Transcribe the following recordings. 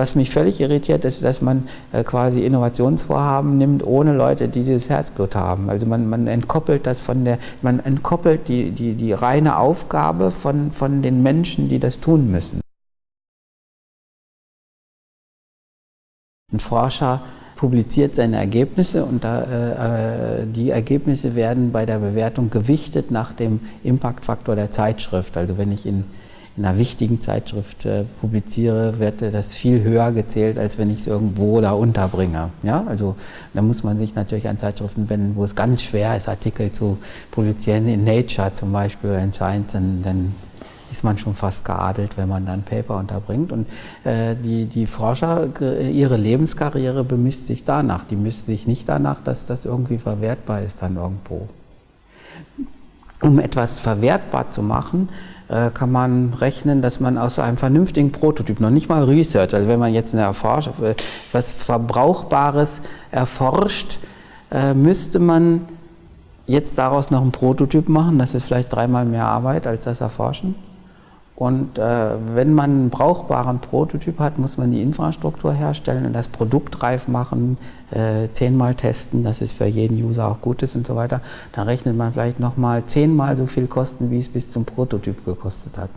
Was mich völlig irritiert, ist, dass man äh, quasi Innovationsvorhaben nimmt, ohne Leute, die dieses Herzblut haben. Also man, man entkoppelt das von der, man entkoppelt die, die, die reine Aufgabe von, von den Menschen, die das tun müssen. Ein Forscher publiziert seine Ergebnisse und da, äh, äh, die Ergebnisse werden bei der Bewertung gewichtet nach dem Impactfaktor der Zeitschrift. Also wenn ich in, einer wichtigen Zeitschrift äh, publiziere, wird das viel höher gezählt, als wenn ich es irgendwo da unterbringe. Ja? Also da muss man sich natürlich an Zeitschriften wenden, wo es ganz schwer ist, Artikel zu publizieren. In Nature zum Beispiel, in Science, dann, dann ist man schon fast geadelt, wenn man dann Paper unterbringt. Und äh, die, die Forscher, ihre Lebenskarriere bemisst sich danach. Die misst sich nicht danach, dass das irgendwie verwertbar ist dann irgendwo. Um etwas verwertbar zu machen, äh, kann man rechnen, dass man aus einem vernünftigen Prototyp, noch nicht mal Research, also wenn man jetzt eine Erforsch was Verbrauchbares erforscht, äh, müsste man jetzt daraus noch einen Prototyp machen. Das ist vielleicht dreimal mehr Arbeit als das Erforschen. Und äh, wenn man einen brauchbaren Prototyp hat, muss man die Infrastruktur herstellen und das Produkt reif machen, äh, zehnmal testen, dass es für jeden User auch gut ist und so weiter. Dann rechnet man vielleicht nochmal zehnmal so viel Kosten, wie es bis zum Prototyp gekostet hat.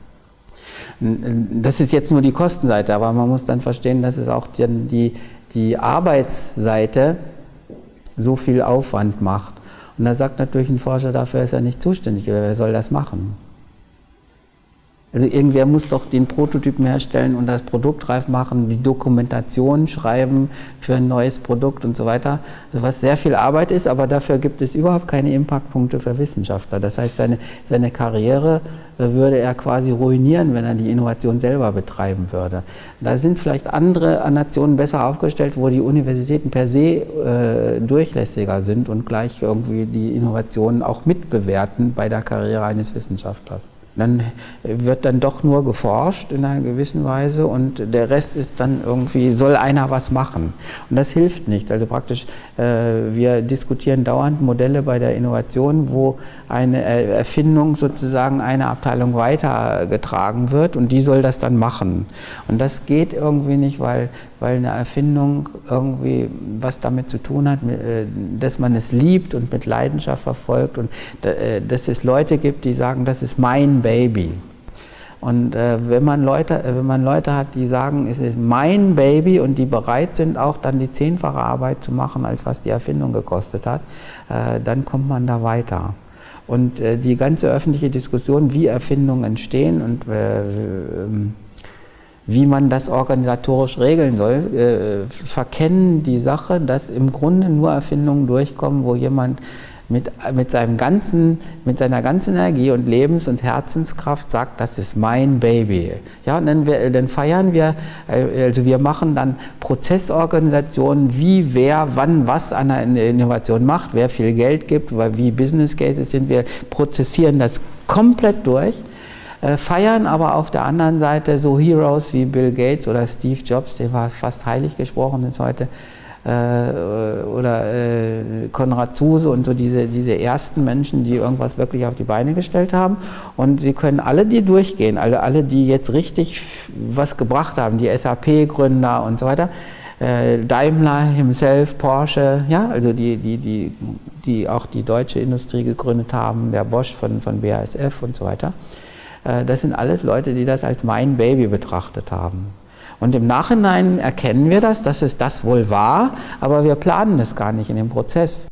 Das ist jetzt nur die Kostenseite, aber man muss dann verstehen, dass es auch die, die Arbeitsseite so viel Aufwand macht. Und da sagt natürlich ein Forscher, dafür ist er nicht zuständig, wer soll das machen? Also irgendwer muss doch den Prototypen herstellen und das Produkt reif machen, die Dokumentation schreiben für ein neues Produkt und so weiter, was sehr viel Arbeit ist, aber dafür gibt es überhaupt keine Impactpunkte für Wissenschaftler. Das heißt, seine, seine Karriere äh, würde er quasi ruinieren, wenn er die Innovation selber betreiben würde. Da sind vielleicht andere Nationen besser aufgestellt, wo die Universitäten per se äh, durchlässiger sind und gleich irgendwie die Innovationen auch mitbewerten bei der Karriere eines Wissenschaftlers. Dann wird dann doch nur geforscht in einer gewissen Weise und der Rest ist dann irgendwie, soll einer was machen. Und das hilft nicht. Also praktisch, äh, wir diskutieren dauernd Modelle bei der Innovation, wo eine Erfindung sozusagen eine Abteilung weitergetragen wird und die soll das dann machen. Und das geht irgendwie nicht, weil, weil eine Erfindung irgendwie was damit zu tun hat, äh, dass man es liebt und mit Leidenschaft verfolgt und äh, dass es Leute gibt, die sagen, das ist mein Baby. Und äh, wenn, man Leute, wenn man Leute hat, die sagen, es ist mein Baby und die bereit sind, auch dann die zehnfache Arbeit zu machen, als was die Erfindung gekostet hat, dann kommt man da weiter. Und die ganze öffentliche Diskussion, wie Erfindungen entstehen und äh, ähm, wie man das organisatorisch regeln soll, äh, verkennen die Sache, dass im Grunde nur Erfindungen durchkommen, wo jemand mit, mit, seinem ganzen, mit seiner ganzen Energie und Lebens- und Herzenskraft sagt, das ist mein Baby. Ja, dann, dann feiern wir, äh, also wir machen dann Prozessorganisationen, wie wer wann was an einer Innovation macht, wer viel Geld gibt, wie Business Cases sind. Wir prozessieren das komplett durch feiern aber auf der anderen Seite so Heroes wie Bill Gates oder Steve Jobs, der war fast heilig gesprochen ist heute, äh, oder äh, Konrad Zuse und so diese, diese ersten Menschen, die irgendwas wirklich auf die Beine gestellt haben. Und sie können alle die durchgehen, alle, alle die jetzt richtig was gebracht haben, die SAP-Gründer und so weiter. Äh, Daimler himself, Porsche, ja, also die, die, die, die auch die deutsche Industrie gegründet haben, der Bosch von, von BASF und so weiter. Äh, das sind alles Leute, die das als mein Baby betrachtet haben. Und im Nachhinein erkennen wir das, dass es das wohl war, aber wir planen es gar nicht in dem Prozess.